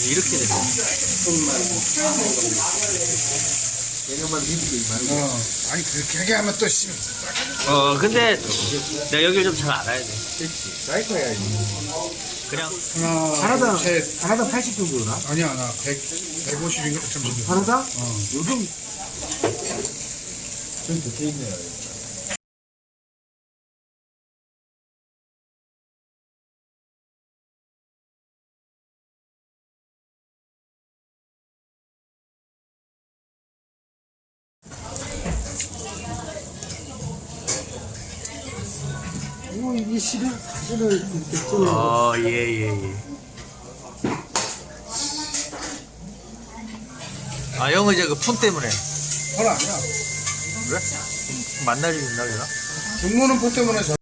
이렇게 됐어. 어, 아니 그렇게 하게 하면 또 씨. 어, 근데 내가 여기를 좀 잘 알아야 돼. 그냥 하나, 하나당 셋. 하나당 80 정도나? 아니야 나 100, 150인가 잠시만. 하나당? 어. 요즘 좀 적혀 있네요. 오, 이게 실을 실을 이렇게. 어, 예, 예, 예. 아, 형은 이제 그 푼 때문에. 헐 아니야. 그래? 만나지 된다, 그러나? 중무는 포 때문에 저.